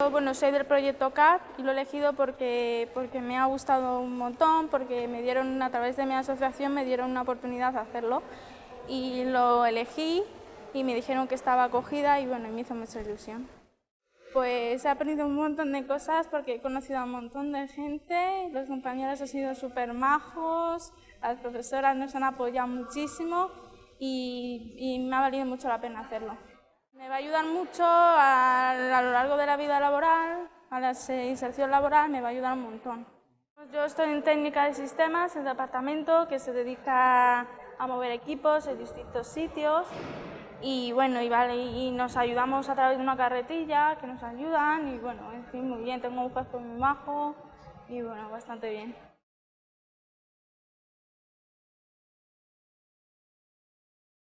Bueno, soy del proyecto CAP y lo he elegido porque, porque me ha gustado un montón, porque me dieron, a través de mi asociación, me dieron una oportunidad de hacerlo y lo elegí y me dijeron que estaba acogida y bueno, me hizo mucha ilusión. Pues he aprendido un montón de cosas porque he conocido a un montón de gente, los compañeros han sido súper majos, las profesoras nos han apoyado muchísimo y, y me ha valido mucho la pena hacerlo. Me va a ayudar mucho a, lo largo de la vida laboral, a la inserción laboral, me va a ayudar un montón. Yo estoy en técnica de sistemas, el departamento que se dedica a mover equipos en distintos sitios y bueno, y, vale, y nos ayudamos a través de una carretilla que nos ayudan y bueno, en fin, muy bien, tengo un jefe muy majo y bueno, bastante bien.